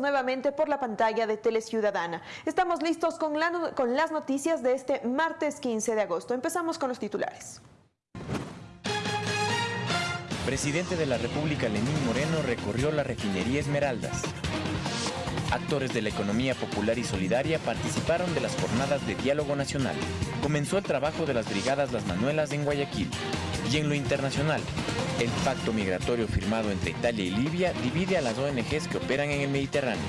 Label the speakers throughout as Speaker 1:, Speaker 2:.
Speaker 1: nuevamente por la pantalla de Teleciudadana. Estamos listos con, con las noticias de este martes 15 de agosto. Empezamos con los titulares.
Speaker 2: Presidente de la República Lenín Moreno recorrió la refinería Esmeraldas. Actores de la economía popular y solidaria participaron de las jornadas de diálogo nacional. Comenzó el trabajo de las brigadas Las Manuelas en Guayaquil. Y en lo internacional, el pacto migratorio firmado entre Italia y Libia divide a las ONGs que operan en el Mediterráneo.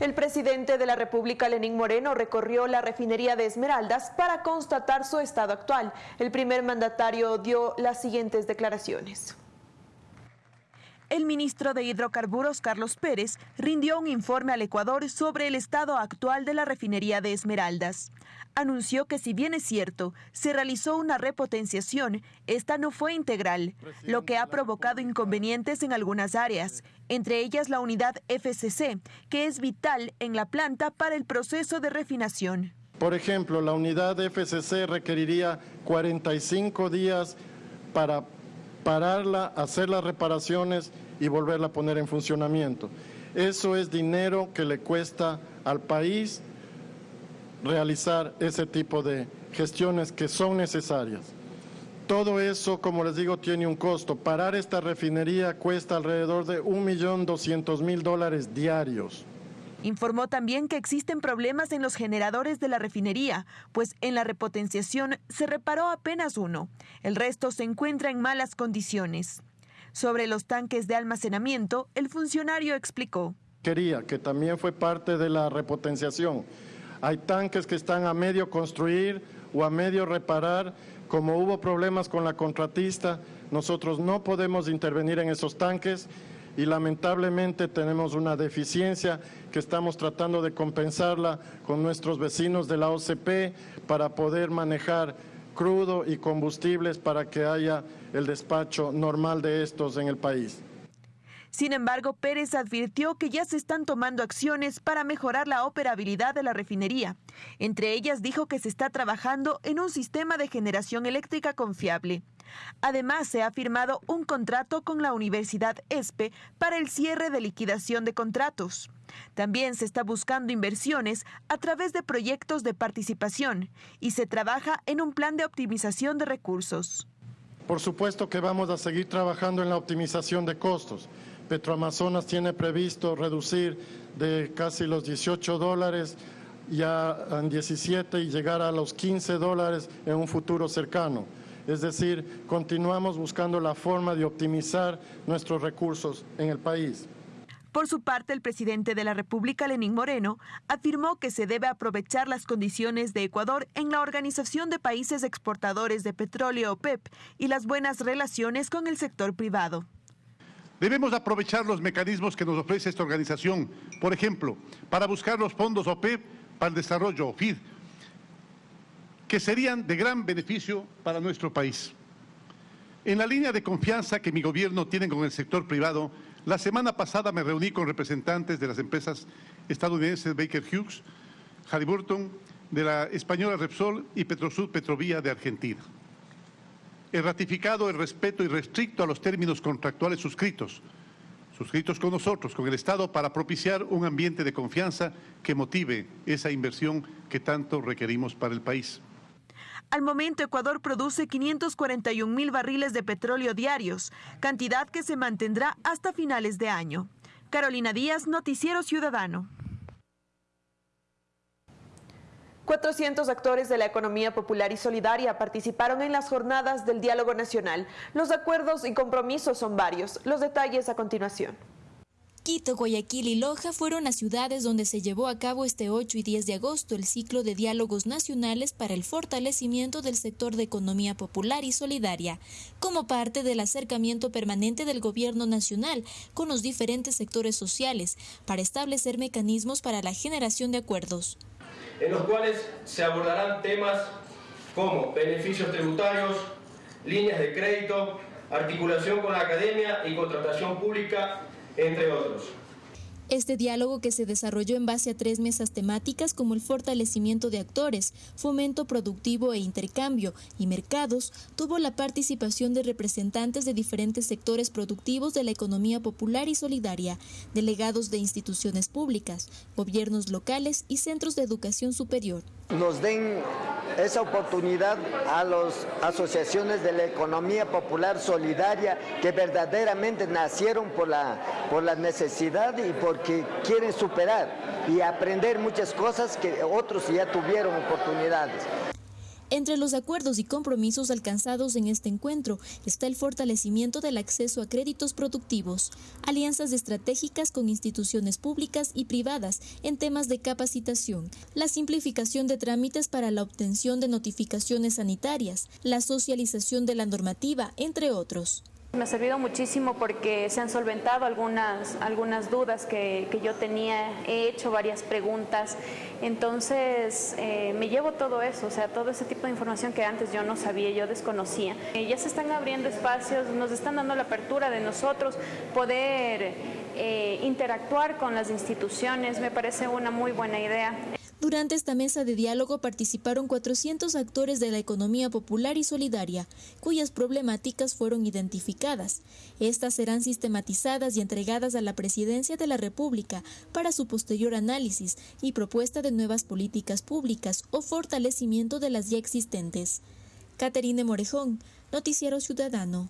Speaker 1: El presidente de la República, Lenín Moreno, recorrió la refinería de Esmeraldas para constatar su estado actual. El primer mandatario dio las siguientes declaraciones. El ministro de Hidrocarburos, Carlos Pérez, rindió un informe al Ecuador sobre el estado actual de la refinería de Esmeraldas anunció que si bien es cierto, se realizó una repotenciación, esta no fue integral, lo que ha provocado inconvenientes en algunas áreas, entre ellas la unidad FCC, que es vital en la planta para el proceso de refinación.
Speaker 3: Por ejemplo, la unidad FCC requeriría 45 días para pararla, hacer las reparaciones y volverla a poner en funcionamiento. Eso es dinero que le cuesta al país realizar ese tipo de gestiones que son necesarias. Todo eso, como les digo, tiene un costo. Parar esta refinería cuesta alrededor de 1.200.000 dólares diarios.
Speaker 1: Informó también que existen problemas en los generadores de la refinería, pues en la repotenciación se reparó apenas uno. El resto se encuentra en malas condiciones. Sobre los tanques de almacenamiento, el funcionario explicó.
Speaker 3: Quería, que también fue parte de la repotenciación hay tanques que están a medio construir o a medio reparar. Como hubo problemas con la contratista, nosotros no podemos intervenir en esos tanques y lamentablemente tenemos una deficiencia que estamos tratando de compensarla con nuestros vecinos de la OCP para poder manejar crudo y combustibles para que haya el despacho normal de estos en el país.
Speaker 1: Sin embargo, Pérez advirtió que ya se están tomando acciones para mejorar la operabilidad de la refinería. Entre ellas dijo que se está trabajando en un sistema de generación eléctrica confiable. Además, se ha firmado un contrato con la Universidad ESPE para el cierre de liquidación de contratos. También se está buscando inversiones a través de proyectos de participación y se trabaja en un plan de optimización de recursos.
Speaker 3: Por supuesto que vamos a seguir trabajando en la optimización de costos. Petroamazonas tiene previsto reducir de casi los 18 dólares ya en 17 y llegar a los 15 dólares en un futuro cercano. Es decir, continuamos buscando la forma de optimizar nuestros recursos en el país.
Speaker 1: Por su parte, el presidente de la República, Lenín Moreno, afirmó que se debe aprovechar las condiciones de Ecuador en la Organización de Países Exportadores de Petróleo, OPEP, y las buenas relaciones con el sector privado.
Speaker 4: Debemos aprovechar los mecanismos que nos ofrece esta organización, por ejemplo, para buscar los fondos OPEP para el desarrollo, OFID, que serían de gran beneficio para nuestro país. En la línea de confianza que mi gobierno tiene con el sector privado, la semana pasada me reuní con representantes de las empresas estadounidenses Baker Hughes, Halliburton, de la española Repsol y Petrosud Petrovía de Argentina. He ratificado el respeto irrestricto a los términos contractuales suscritos, suscritos con nosotros, con el Estado, para propiciar un ambiente de confianza que motive esa inversión que tanto requerimos para el país.
Speaker 1: Al momento, Ecuador produce 541 mil barriles de petróleo diarios, cantidad que se mantendrá hasta finales de año. Carolina Díaz, Noticiero Ciudadano. 400 actores de la economía popular y solidaria participaron en las jornadas del diálogo nacional. Los acuerdos y compromisos son varios. Los detalles a continuación.
Speaker 5: Quito, Guayaquil y Loja fueron las ciudades donde se llevó a cabo este 8 y 10 de agosto el ciclo de diálogos nacionales para el fortalecimiento del sector de economía popular y solidaria, como parte del acercamiento permanente del gobierno nacional con los diferentes sectores sociales para establecer mecanismos para la generación de acuerdos.
Speaker 6: En los cuales se abordarán temas como beneficios tributarios, líneas de crédito, articulación con la academia y contratación pública entre otros.
Speaker 5: Este diálogo que se desarrolló en base a tres mesas temáticas como el fortalecimiento de actores, fomento productivo e intercambio y mercados, tuvo la participación de representantes de diferentes sectores productivos de la economía popular y solidaria, delegados de instituciones públicas, gobiernos locales y centros de educación superior.
Speaker 7: Nos den esa oportunidad a las asociaciones de la economía popular solidaria que verdaderamente nacieron por la, por la necesidad y porque quieren superar y aprender muchas cosas que otros ya tuvieron oportunidades.
Speaker 5: Entre los acuerdos y compromisos alcanzados en este encuentro está el fortalecimiento del acceso a créditos productivos, alianzas estratégicas con instituciones públicas y privadas en temas de capacitación, la simplificación de trámites para la obtención de notificaciones sanitarias, la socialización de la normativa, entre otros.
Speaker 8: Me ha servido muchísimo porque se han solventado algunas, algunas dudas que, yo tenía, he hecho varias preguntas, entonces eh, me llevo todo eso, o sea, todo ese tipo de información que antes yo no sabía, yo desconocía. Eh, ya se están abriendo espacios, nos están dando la apertura de nosotros poder eh, interactuar con las instituciones, me parece una muy buena idea.
Speaker 5: Durante esta mesa de diálogo participaron 400 actores de la economía popular y solidaria, cuyas problemáticas fueron identificadas. Estas serán sistematizadas y entregadas a la Presidencia de la República para su posterior análisis y propuesta de nuevas políticas públicas o fortalecimiento de las ya existentes. Caterine Morejón, Noticiero Ciudadano.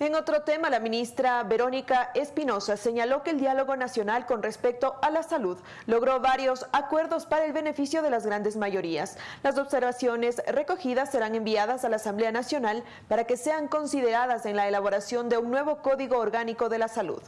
Speaker 1: En otro tema, la ministra Verónica Espinosa señaló que el diálogo nacional con respecto a la salud logró varios acuerdos para el beneficio de las grandes mayorías. Las observaciones recogidas serán enviadas a la Asamblea Nacional para que sean consideradas en la elaboración de un nuevo Código Orgánico de la Salud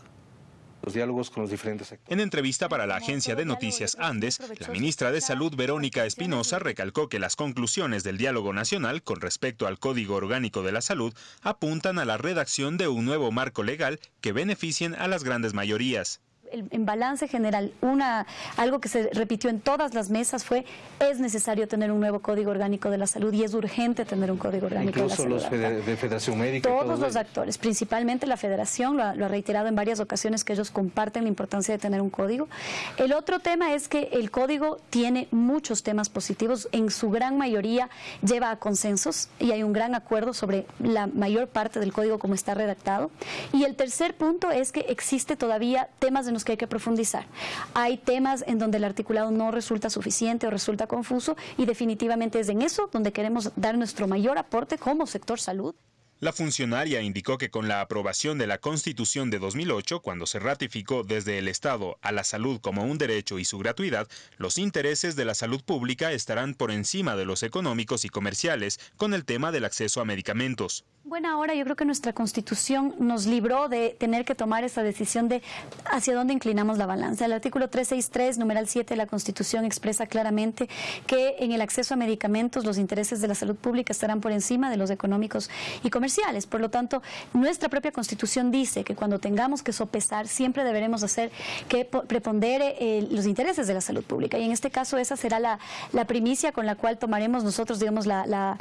Speaker 9: En entrevista para la agencia de noticias Andes, la ministra de Salud Verónica Espinosa recalcó que las conclusiones del diálogo nacional con respecto al Código Orgánico de la Salud apuntan a la redacción de un nuevo marco legal que beneficien a las grandes mayorías
Speaker 10: en balance general, una, algo que se repitió en todas las mesas fue es necesario tener un nuevo Código Orgánico de la Salud y es urgente tener un Código Orgánico de la Salud.
Speaker 11: Incluso los de Federación Médica.
Speaker 10: Todos los actores, principalmente la Federación, lo ha, lo ha, reiterado en varias ocasiones que ellos comparten la importancia de tener un código. El otro tema es que el código tiene muchos temas positivos, en su gran mayoría lleva a consensos y hay un gran acuerdo sobre la mayor parte del código como está redactado. Y el tercer punto es que existe todavía temas de que hay que profundizar. Hay temas en donde el articulado no resulta suficiente o resulta confuso y definitivamente es en eso donde queremos dar nuestro mayor aporte como sector salud.
Speaker 9: La funcionaria indicó que con la aprobación de la Constitución de 2008, cuando se ratificó desde el Estado a la salud como un derecho y su gratuidad, los intereses de la salud pública estarán por encima de los económicos y comerciales con el tema del acceso a medicamentos.
Speaker 10: Buena hora, yo creo que nuestra constitución nos libró de tener que tomar esa decisión de hacia dónde inclinamos la balanza. El artículo 363, numeral 7 de la constitución expresa claramente que en el acceso a medicamentos los intereses de la salud pública estarán por encima de los económicos y comerciales. Por lo tanto, nuestra propia constitución dice que cuando tengamos que sopesar siempre deberemos hacer que prepondere eh, los intereses de la salud pública. Y en este caso esa será la, primicia con la cual tomaremos nosotros, digamos, la, la,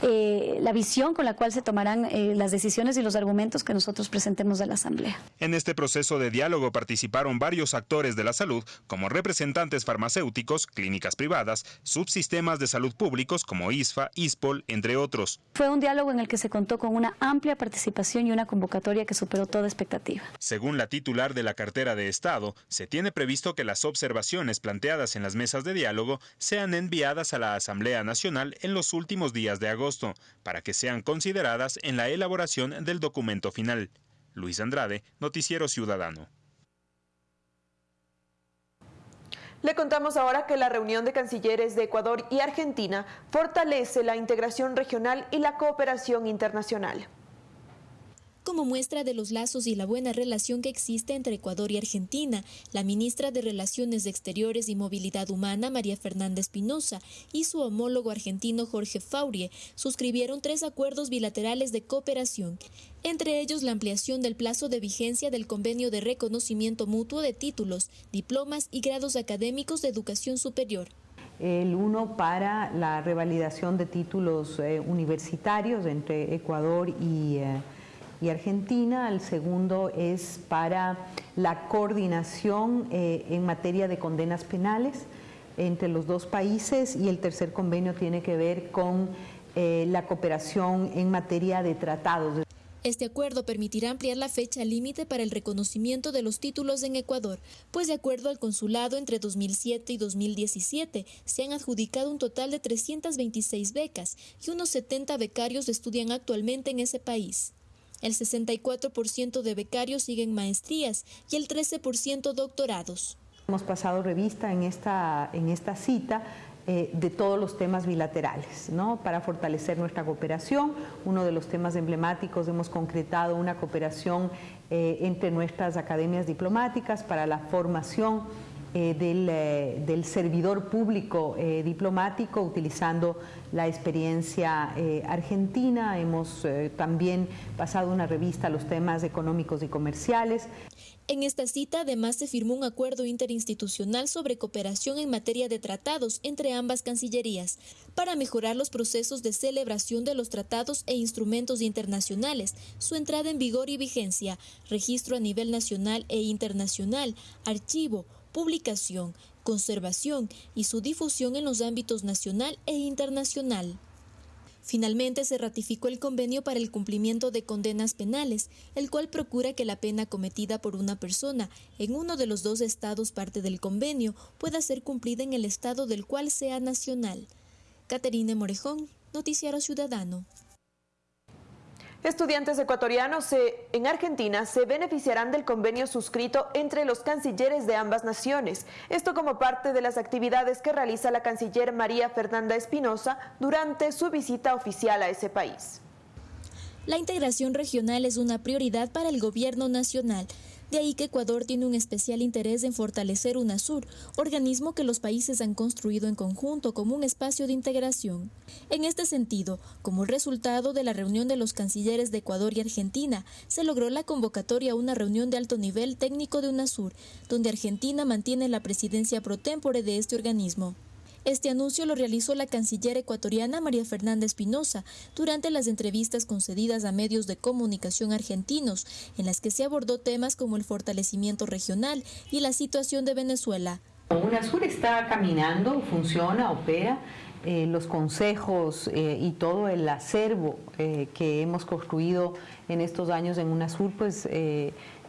Speaker 10: eh, la visión con la cual se tomará eh, las decisiones y los argumentos que nosotros presentemos a la Asamblea.
Speaker 9: En este proceso de diálogo participaron varios actores de la salud, como representantes farmacéuticos, clínicas privadas, subsistemas de salud públicos como ISFA, ISPOL, entre otros.
Speaker 10: Fue un diálogo en el que se contó con una amplia participación y una convocatoria que superó toda expectativa.
Speaker 9: Según la titular de la cartera de Estado, se tiene previsto que las observaciones planteadas en las mesas de diálogo sean enviadas a la Asamblea Nacional en los últimos días de agosto, para que sean consideradas en la elaboración del documento final. Luis Andrade, Noticiero Ciudadano.
Speaker 1: Le contamos ahora que la reunión de cancilleres de Ecuador y Argentina fortalece la integración regional y la cooperación internacional.
Speaker 5: Como muestra de los lazos y la buena relación que existe entre Ecuador y Argentina, la ministra de Relaciones Exteriores y Movilidad Humana, María Fernanda Espinosa, y su homólogo argentino Jorge Faurie suscribieron tres acuerdos bilaterales de cooperación, entre ellos la ampliación del plazo de vigencia del convenio de reconocimiento mutuo de títulos, diplomas y grados académicos de educación superior.
Speaker 12: El uno para la revalidación de títulos eh, universitarios entre Ecuador y, eh, y Argentina, el segundo es para la coordinación eh, en materia de condenas penales entre los dos países y el tercer convenio tiene que ver con eh, la cooperación en materia de tratados.
Speaker 5: Este acuerdo permitirá ampliar la fecha límite para el reconocimiento de los títulos en Ecuador, pues de acuerdo al consulado entre 2007 y 2017 se han adjudicado un total de 326 becas y unos 70 becarios estudian actualmente en ese país. El 64% de becarios siguen maestrías y el 13% doctorados.
Speaker 12: Hemos pasado revista en esta, en esta cita eh, de todos los temas bilaterales, ¿no? para fortalecer nuestra cooperación. Uno de los temas emblemáticos hemos concretado una cooperación eh, entre nuestras academias diplomáticas para la formación eh, del, servidor público diplomático utilizando la experiencia argentina. Hemos también pasado una revista a los temas económicos y comerciales.
Speaker 5: En esta cita además se firmó un acuerdo interinstitucional sobre cooperación en materia de tratados entre ambas cancillerías para mejorar los procesos de celebración de los tratados e instrumentos internacionales, su entrada en vigor y vigencia, registro a nivel nacional e internacional, archivo, publicación, conservación y su difusión en los ámbitos nacional e internacional. Finalmente se ratificó el convenio para el cumplimiento de condenas penales, el cual procura que la pena cometida por una persona en uno de los dos estados parte del convenio pueda ser cumplida en el estado del cual sea nacional. Caterine Morejón, Noticiero Ciudadano.
Speaker 1: Estudiantes ecuatorianos en Argentina se beneficiarán del convenio suscrito entre los cancilleres de ambas naciones. Esto como parte de las actividades que realiza la canciller María Fernanda Espinosa durante su visita oficial a ese país.
Speaker 5: La integración regional es una prioridad para el gobierno nacional. De ahí que Ecuador tiene un especial interés en fortalecer UNASUR, organismo que los países han construido en conjunto como un espacio de integración. En este sentido, como resultado de la reunión de los cancilleres de Ecuador y Argentina, se logró la convocatoria a una reunión de alto nivel técnico de UNASUR, donde Argentina mantiene la presidencia pro tempore de este organismo. Este anuncio lo realizó la canciller ecuatoriana María Fernanda Espinosa durante las entrevistas concedidas a medios de comunicación argentinos, en las que se abordó temas como el fortalecimiento regional y la situación de Venezuela.
Speaker 12: UNASUR está caminando, funciona, opera. Eh, los consejos eh, y todo el acervo eh, que hemos construido en estos años en UNASUR, pues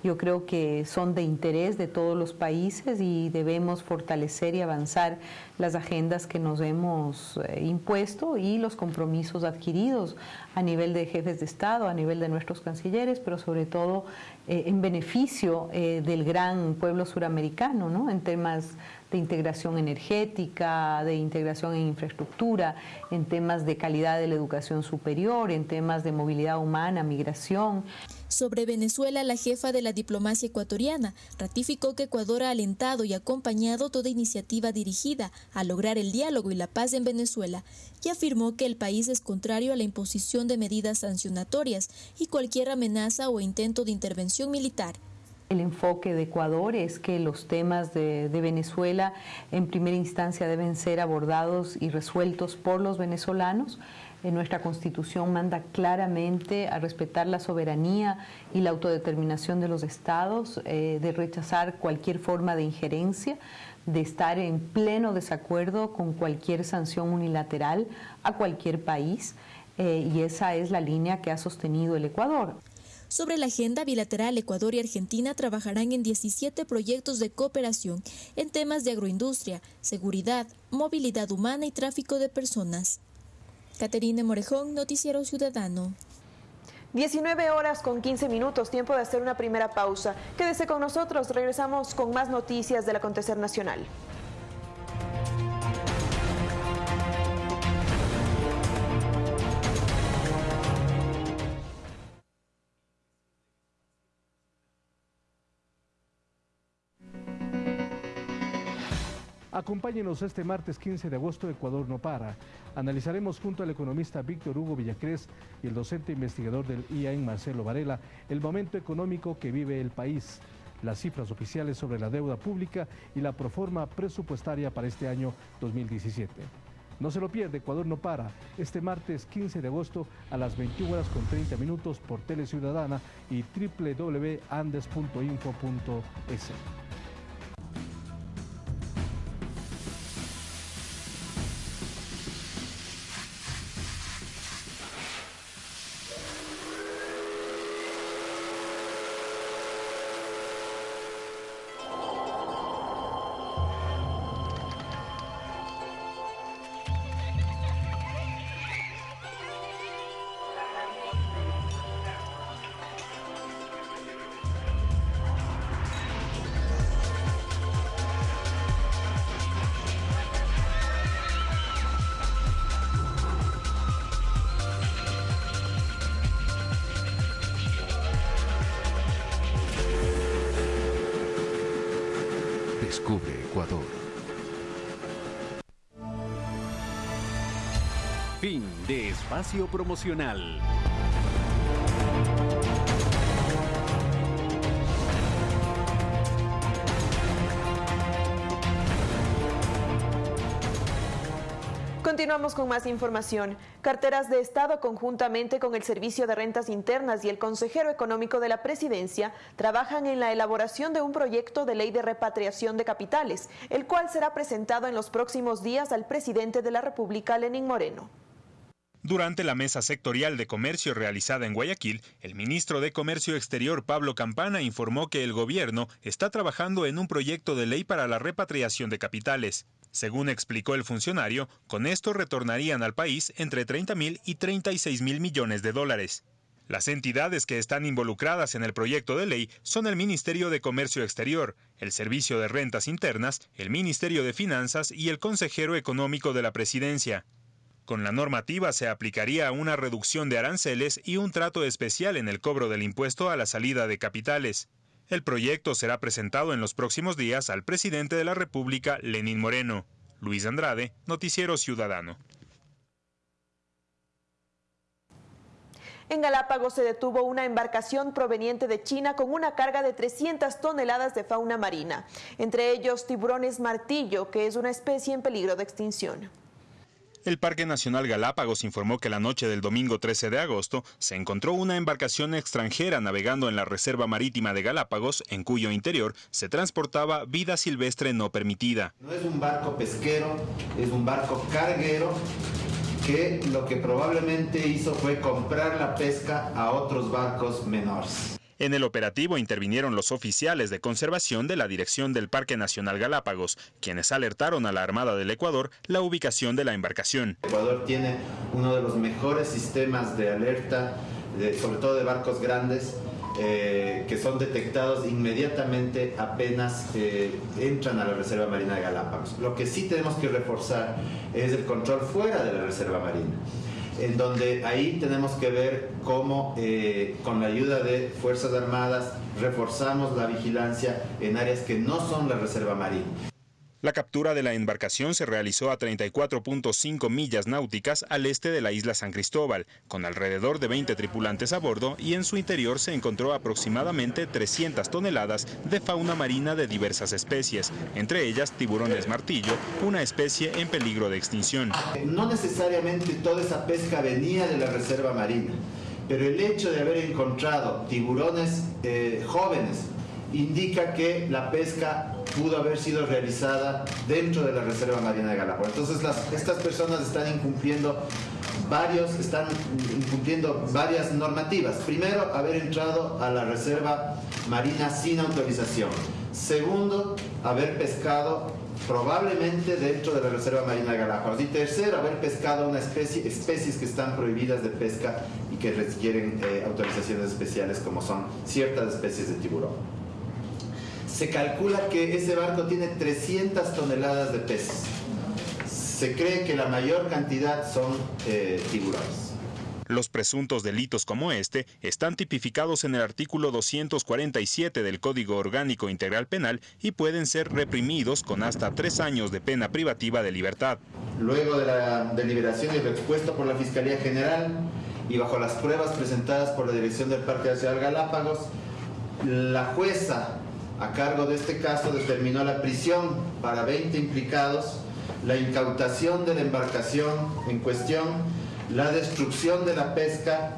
Speaker 12: yo creo que son de interés de todos los países y debemos fortalecer y avanzar las agendas que nos hemos eh, impuesto y los compromisos adquiridos a nivel de jefes de Estado, a nivel de nuestros cancilleres, pero sobre todo eh, en beneficio eh, del gran pueblo suramericano, ¿no? en temas de integración energética, de integración en infraestructura, en temas de calidad de la educación superior, en temas de movilidad humana, migración.
Speaker 5: Sobre Venezuela, la jefa de la diplomacia ecuatoriana ratificó que Ecuador ha alentado y acompañado toda iniciativa dirigida a lograr el diálogo y la paz en Venezuela y afirmó que el país es contrario a la imposición de medidas sancionatorias y cualquier amenaza o intento de intervención militar.
Speaker 12: El enfoque de Ecuador es que los temas de, Venezuela en primera instancia deben ser abordados y resueltos por los venezolanos. En nuestra constitución manda claramente a respetar la soberanía y la autodeterminación de los estados, eh, de rechazar cualquier forma de injerencia de estar en pleno desacuerdo con cualquier sanción unilateral a cualquier país eh, y esa es la línea que ha sostenido el Ecuador.
Speaker 5: Sobre la agenda bilateral, Ecuador y Argentina trabajarán en 17 proyectos de cooperación en temas de agroindustria, seguridad, movilidad humana y tráfico de personas. Caterine Morejón, Noticiero Ciudadano.
Speaker 1: 19 horas con 15 minutos, tiempo de hacer una primera pausa. Quédese con nosotros, regresamos con más noticias del acontecer nacional.
Speaker 13: Acompáñenos este martes 15 de agosto, Ecuador no para. Analizaremos junto al economista Víctor Hugo Villacrés y el docente investigador del IAEN Marcelo Varela el momento económico que vive el país, las cifras oficiales sobre la deuda pública y la proforma presupuestaria para este año 2017. No se lo pierde, Ecuador no para. Este martes 15 de agosto a las 21 horas con 30 minutos por Tele Ciudadana y www.andes.info.es.
Speaker 14: Descubre Ecuador. Fin de espacio promocional.
Speaker 1: Continuamos con más información. Carteras de Estado, conjuntamente con el Servicio de Rentas Internas y el Consejero Económico de la Presidencia, trabajan en la elaboración de un proyecto de ley de repatriación de capitales, el cual será presentado en los próximos días al presidente de la República, Lenín Moreno.
Speaker 9: Durante la mesa sectorial de comercio realizada en Guayaquil, el ministro de Comercio Exterior Pablo Campana informó que el gobierno está trabajando en un proyecto de ley para la repatriación de capitales. Según explicó el funcionario, con esto retornarían al país entre 30 mil y 36 mil millones de dólares. Las entidades que están involucradas en el proyecto de ley son el Ministerio de Comercio Exterior, el Servicio de Rentas Internas, el Ministerio de Finanzas y el Consejero Económico de la Presidencia. Con la normativa se aplicaría una reducción de aranceles y un trato especial en el cobro del impuesto a la salida de capitales. El proyecto será presentado en los próximos días al presidente de la República, Lenín Moreno. Luis Andrade, Noticiero Ciudadano.
Speaker 1: En Galápagos se detuvo una embarcación proveniente de China con una carga de 300 toneladas de fauna marina, entre ellos tiburones martillo, que es una especie en peligro de extinción.
Speaker 9: El Parque Nacional Galápagos informó que la noche del domingo 13 de agosto se encontró una embarcación extranjera navegando en la Reserva Marítima de Galápagos, en cuyo interior se transportaba vida silvestre no permitida.
Speaker 15: No es un barco pesquero, es un barco carguero que lo que probablemente hizo fue comprar la pesca a otros barcos menores.
Speaker 9: En el operativo intervinieron los oficiales de conservación de la Dirección del Parque Nacional Galápagos, quienes alertaron a la Armada del Ecuador la ubicación de la embarcación.
Speaker 15: Ecuador tiene uno de los mejores sistemas de alerta, sobre todo de barcos grandes, eh, que son detectados inmediatamente apenas eh, entran a la Reserva Marina de Galápagos. Lo que sí tenemos que reforzar es el control fuera de la Reserva Marina en donde ahí tenemos que ver cómo eh, con la ayuda de Fuerzas Armadas reforzamos la vigilancia en áreas que no son la Reserva Marina.
Speaker 9: La captura de la embarcación se realizó a 34.5 millas náuticas al este de la isla San Cristóbal, con alrededor de 20 tripulantes a bordo y en su interior se encontró aproximadamente 300 toneladas de fauna marina de diversas especies, entre ellas tiburones martillo, una especie en peligro de extinción.
Speaker 15: No necesariamente toda esa pesca venía de la reserva marina, pero el hecho de haber encontrado tiburones eh, jóvenes indica que la pesca pudo haber sido realizada dentro de la Reserva Marina de Galápagos. Entonces estas personas están incumpliendo varios, están incumpliendo varias normativas. Primero, haber entrado a la Reserva Marina sin autorización. Segundo, haber pescado probablemente dentro de la Reserva Marina de Galápagos. Y tercero, haber pescado una especie, especies que están prohibidas de pesca y que requieren eh, autorizaciones especiales como son ciertas especies de tiburón se calcula que ese barco tiene 300 toneladas de peces. Se cree que la mayor cantidad son eh, tiburones.
Speaker 9: Los presuntos delitos como este están tipificados en el artículo 247 del Código Orgánico Integral Penal y pueden ser reprimidos con hasta tres años de pena privativa de libertad.
Speaker 15: Luego de la deliberación y lo expuesto por la Fiscalía General y bajo las pruebas presentadas por la Dirección del Parque Nacional Galápagos, la jueza a cargo de este caso determinó la prisión para 20 implicados la incautación de la embarcación en cuestión, la destrucción de la pesca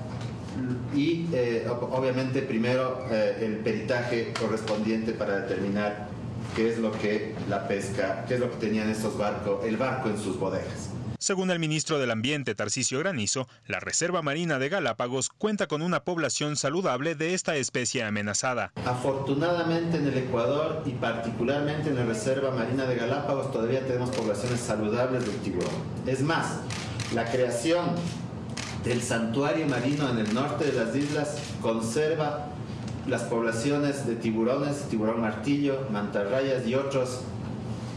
Speaker 15: y eh, obviamente primero eh, el peritaje correspondiente para determinar qué es lo que la pesca, qué es lo que tenían estos barcos, el barco en sus bodegas.
Speaker 9: Según el ministro del Ambiente, Tarcisio Granizo, la Reserva Marina de Galápagos cuenta con una población saludable de esta especie amenazada.
Speaker 15: Afortunadamente en el Ecuador y particularmente en la Reserva Marina de Galápagos todavía tenemos poblaciones saludables del tiburón. Es más, la creación del santuario marino en el norte de las islas conserva las poblaciones de tiburones, tiburón martillo, mantarrayas y otros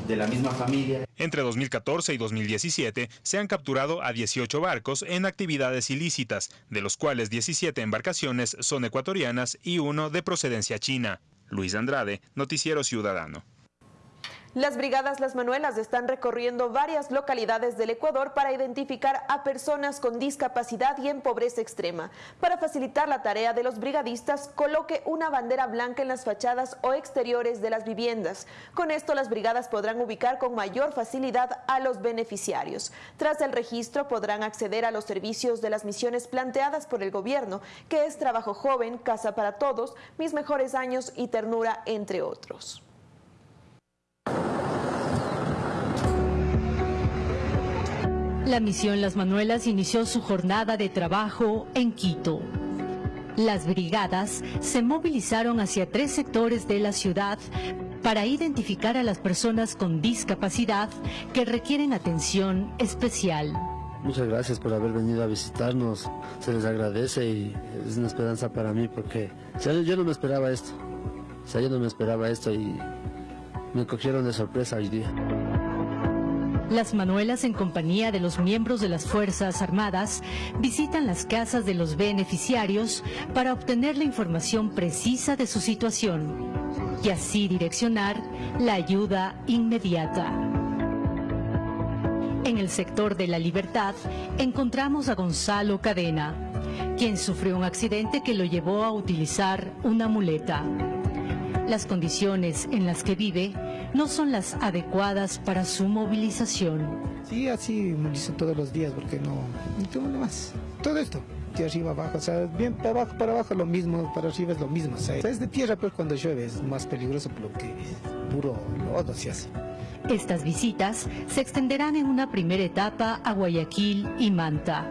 Speaker 15: de la misma familia.
Speaker 9: Entre 2014 y 2017 se han capturado a 18 barcos en actividades ilícitas, de los cuales 17 embarcaciones son ecuatorianas y uno de procedencia china. Luis Andrade, Noticiero Ciudadano.
Speaker 1: Las brigadas Las Manuelas están recorriendo varias localidades del Ecuador para identificar a personas con discapacidad y en pobreza extrema. Para facilitar la tarea de los brigadistas, coloque una bandera blanca en las fachadas o exteriores de las viviendas. Con esto las brigadas podrán ubicar con mayor facilidad a los beneficiarios. Tras el registro podrán acceder a los servicios de las misiones planteadas por el gobierno, que es trabajo joven, casa para todos, mis mejores años y ternura, entre otros.
Speaker 16: La misión Las Manuelas inició su jornada de trabajo en Quito. Las brigadas se movilizaron hacia tres sectores de la ciudad para identificar a las personas con discapacidad que requieren atención especial.
Speaker 17: Muchas gracias por haber venido a visitarnos, se les agradece y es una esperanza para mí porque yo no me esperaba esto, o sea, yo no me esperaba esto y me cogieron de sorpresa hoy día.
Speaker 16: Las Manuelas, en compañía de los miembros de las Fuerzas Armadas, visitan las casas de los beneficiarios para obtener la información precisa de su situación y así direccionar la ayuda inmediata. En el sector de la libertad encontramos a Gonzalo Cadena, quien sufrió un accidente que lo llevó a utilizar una muleta. Las condiciones en las que vive no son las adecuadas para su movilización.
Speaker 18: Sí, así movilizo todos los días porque no, no tengo nada más. Todo esto, de arriba abajo, o sea, bien para abajo, para abajo lo mismo, para arriba es lo mismo. O sea, es de tierra, pero cuando llueve es más peligroso porque puro lodo se hace.
Speaker 16: Estas visitas se extenderán en una primera etapa a Guayaquil y Manta,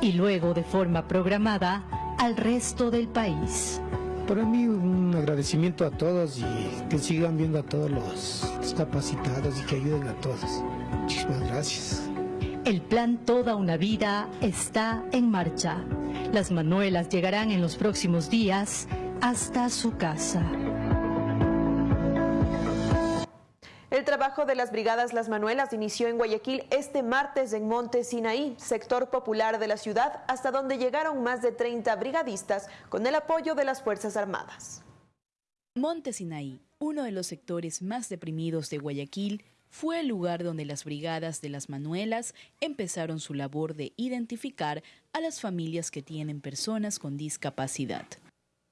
Speaker 16: y luego de forma programada al resto del país.
Speaker 18: Para mí un agradecimiento a todos y que sigan viendo a todos los discapacitados y que ayuden a todos. Muchísimas gracias.
Speaker 16: El plan Toda una Vida está en marcha. Las manuelas llegarán en los próximos días hasta su casa.
Speaker 1: Trabajo de las brigadas Las Manuelas inició en Guayaquil este martes en Monte Sinaí, sector popular de la ciudad, hasta donde llegaron más de 30 brigadistas con el apoyo de las Fuerzas Armadas.
Speaker 19: Monte Sinaí, uno de los sectores más deprimidos de Guayaquil, fue el lugar donde las brigadas de las Manuelas empezaron su labor de identificar a las familias que tienen personas con discapacidad.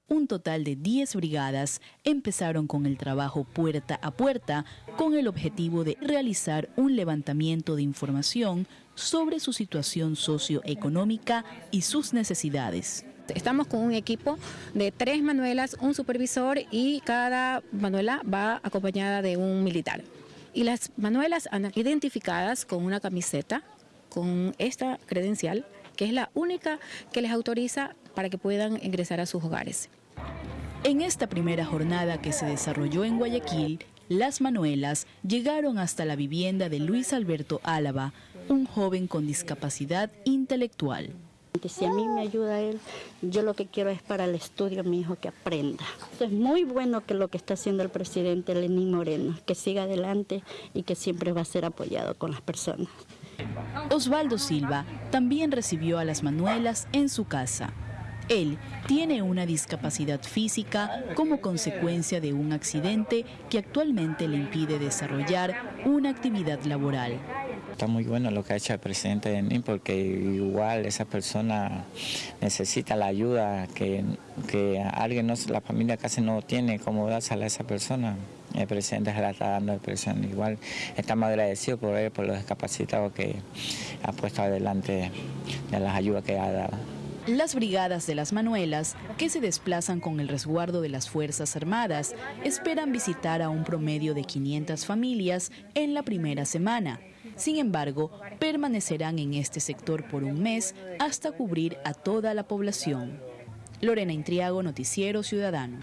Speaker 19: Un total de 10 brigadas empezaron con el trabajo puerta a puerta con el objetivo de realizar un levantamiento de información sobre su situación socioeconómica y sus necesidades.
Speaker 20: Estamos con un equipo de tres manuelas, un supervisor y cada manuela va acompañada de un militar. Y las manuelas han identificadas con una camiseta, con esta credencial, que es la única que les autoriza para que puedan ingresar a sus hogares.
Speaker 19: En esta primera jornada que se desarrolló en Guayaquil, las Manuelas llegaron hasta la vivienda de Luis Alberto Álava, un joven con discapacidad intelectual.
Speaker 21: Si a mí me ayuda él, yo lo que quiero es para el estudio mi hijo que aprenda. Es muy bueno que lo que está haciendo el presidente Lenín Moreno, que siga adelante y que siempre va a ser apoyado con las personas.
Speaker 19: Osvaldo Silva también recibió a las Manuelas en su casa. Él tiene una discapacidad física como consecuencia de un accidente que actualmente le impide desarrollar una actividad laboral.
Speaker 22: Está muy bueno lo que ha hecho el presidente de NIM porque igual esa persona necesita la ayuda que, que alguien, no, la familia casi no tiene cómo dársela a esa persona. el presidente se la está dando el presidente. Igual estamos agradecidos por él, por los discapacitados que ha puesto adelante de las ayudas que ha dado.
Speaker 19: Las brigadas de las Manuelas, que se desplazan con el resguardo de las Fuerzas Armadas, esperan visitar a un promedio de 500 familias en la primera semana. Sin embargo, permanecerán en este sector por un mes hasta cubrir a toda la población. Lorena Intriago, Noticiero Ciudadano.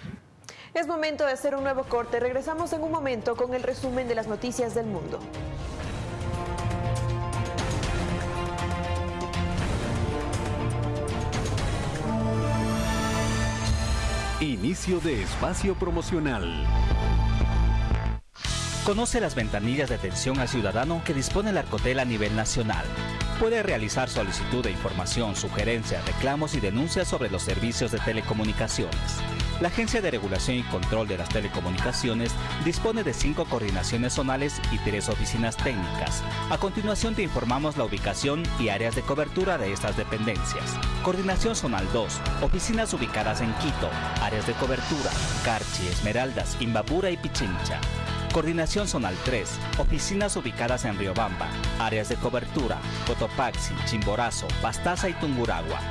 Speaker 1: Es momento de hacer un nuevo corte. Regresamos en un momento con el resumen de las noticias del mundo.
Speaker 14: Inicio de espacio promocional.
Speaker 23: Conoce las ventanillas de atención al ciudadano que dispone el Arcotel a nivel nacional. Puede realizar solicitud de información, sugerencias, reclamos y denuncias sobre los servicios de telecomunicaciones. La Agencia de Regulación y Control de las Telecomunicaciones dispone de cinco coordinaciones zonales y tres oficinas técnicas. A continuación te informamos la ubicación y áreas de cobertura de estas dependencias. Coordinación Zonal 2, oficinas ubicadas en Quito, áreas de cobertura, Carchi, Esmeraldas, Imbabura y Pichincha. Coordinación Zonal 3, oficinas ubicadas en Riobamba, áreas de cobertura, Cotopaxi, Chimborazo, Pastaza y Tunguragua.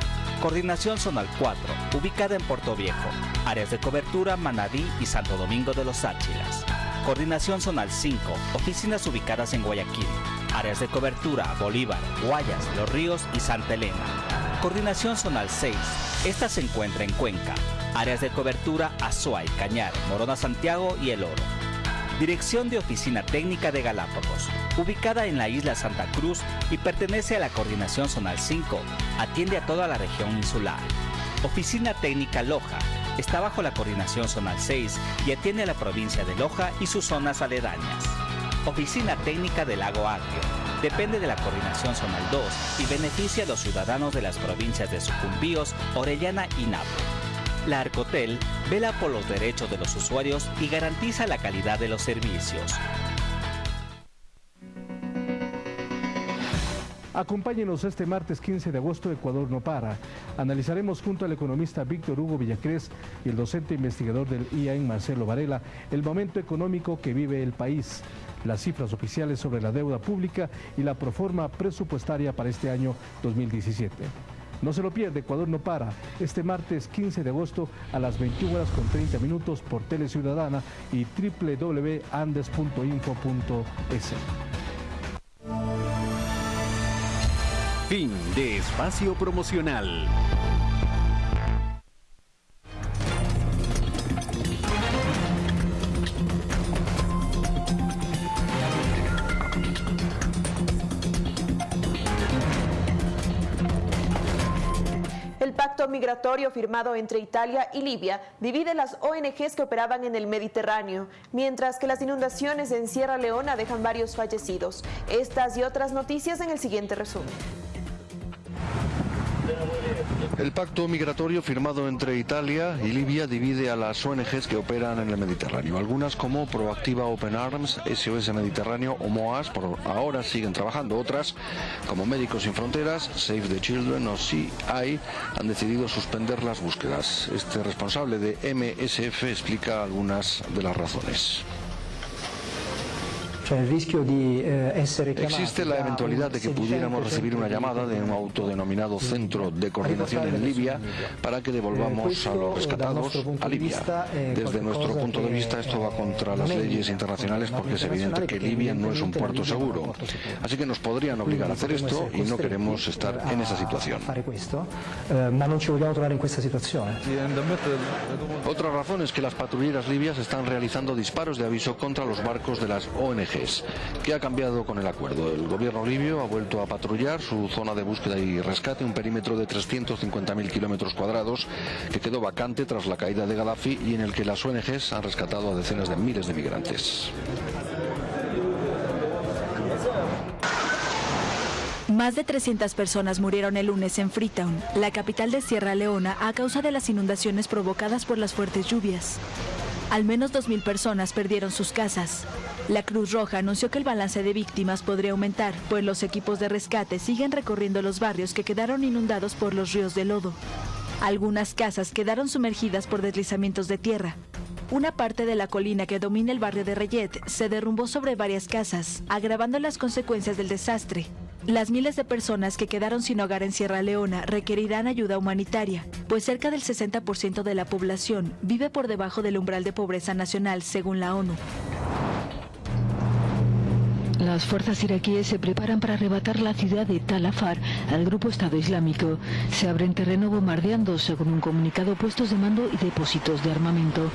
Speaker 23: Coordinación Zonal 4, ubicada en Puerto Viejo, áreas de cobertura Manadí y Santo Domingo de los Áchilas. Coordinación Zonal 5, oficinas ubicadas en Guayaquil, áreas de cobertura Bolívar, Guayas, Los Ríos y Santa Elena. Coordinación Zonal 6, esta se encuentra en Cuenca, áreas de cobertura Azuay, Cañar, Morona Santiago y El Oro. Dirección de Oficina Técnica de Galápagos, ubicada en la isla Santa Cruz y pertenece a la Coordinación Zonal 5, atiende a toda la región insular. Oficina Técnica Loja, está bajo la Coordinación Zonal 6 y atiende a la provincia de Loja y sus zonas aledañas. Oficina Técnica del Lago Agrio, depende de la Coordinación Zonal 2 y beneficia a los ciudadanos de las provincias de Sucumbíos, Orellana y Napo. La Arcotel vela por los derechos de los usuarios y garantiza la calidad de los servicios.
Speaker 13: Acompáñenos este martes 15 de agosto, Ecuador no para. Analizaremos junto al economista Víctor Hugo Villacrés y el docente investigador del IAEN Marcelo Varela el momento económico que vive el país, las cifras oficiales sobre la deuda pública y la proforma presupuestaria para este año 2017. No se lo pierde, Ecuador no para. Este martes 15 de agosto a las 21 horas con 30 minutos por Tele Ciudadana y www.andes.info.es.
Speaker 14: Fin de espacio promocional.
Speaker 1: Migratorio firmado entre Italia y Libia divide las ONGs que operaban en el Mediterráneo, mientras que las inundaciones en Sierra Leona dejan varios fallecidos. Estas y otras noticias en el siguiente resumen.
Speaker 24: El pacto migratorio firmado entre Italia y Libia divide a las ONGs que operan en el Mediterráneo. Algunas como Proactiva Open Arms, SOS Mediterráneo o MOAS por ahora siguen trabajando. Otras como Médicos Sin Fronteras, Save the Children o CI han decidido suspender las búsquedas. Este responsable de MSF explica algunas de las razones. Existe la eventualidad de que pudiéramos recibir una llamada de un autodenominado Centro de Coordinación en Libia para que devolvamos a los rescatados a Libia. Desde nuestro punto de vista esto va contra las leyes internacionales porque es evidente que Libia no es un puerto seguro. Así que nos podrían obligar a hacer esto y no queremos estar en esa situación. Otra razón es que las patrulleras libias están realizando disparos de aviso contra los barcos de las ONG. ¿Qué ha cambiado con el acuerdo? El gobierno libio ha vuelto a patrullar su zona de búsqueda y rescate, un perímetro de 350.000 kilómetros cuadrados que quedó vacante tras la caída de Gaddafi y en el que las ONGs han rescatado a decenas de miles de migrantes.
Speaker 25: Más de 300 personas murieron el lunes en Freetown, la capital de Sierra Leona, a causa de las inundaciones provocadas por las fuertes lluvias. Al menos 2.000 personas perdieron sus casas. La Cruz Roja anunció que el balance de víctimas podría aumentar, pues los equipos de rescate siguen recorriendo los barrios que quedaron inundados por los ríos de lodo. Algunas casas quedaron sumergidas por deslizamientos de tierra. Una parte de la colina que domina el barrio de Reyet se derrumbó sobre varias casas, agravando las consecuencias del desastre. Las miles de personas que quedaron sin hogar en Sierra Leona requerirán ayuda humanitaria, pues cerca del 60% de la población vive por debajo del umbral de pobreza nacional, según la ONU.
Speaker 26: Las fuerzas iraquíes se preparan para arrebatar la ciudad de Tal Afar al grupo Estado Islámico. Se abren terreno bombardeando, según un comunicado, puestos de mando y depósitos de armamento.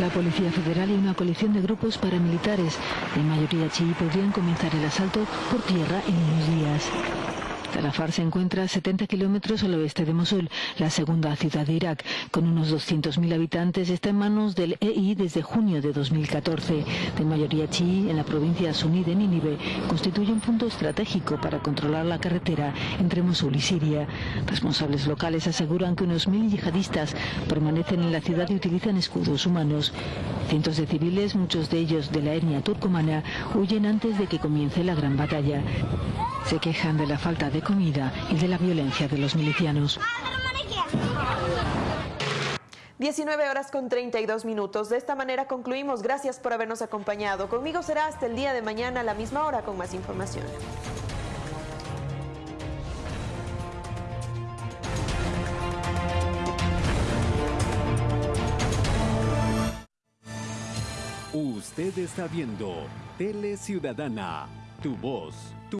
Speaker 26: La Policía Federal y una coalición de grupos paramilitares, de mayoría chií, podrían comenzar el asalto por tierra en unos días. Talafar se encuentra a 70 kilómetros al oeste de Mosul, la segunda ciudad de Irak. Con unos 200.000 habitantes, está en manos del EI desde junio de 2014. De mayoría chií, en la provincia suní de Nínive, constituye un punto estratégico para controlar la carretera entre Mosul y Siria. Responsables locales aseguran que unos mil yihadistas permanecen en la ciudad y utilizan escudos humanos. Cientos de civiles, muchos de ellos de la etnia turcomana, huyen antes de que comience la gran batalla. Se quejan de la falta de comida y de la violencia de los milicianos.
Speaker 1: 19 horas con 32 minutos. De esta manera concluimos. Gracias por habernos acompañado. Conmigo será hasta el día de mañana a la misma hora con más información.
Speaker 14: Usted está viendo Tele Ciudadana, tu voz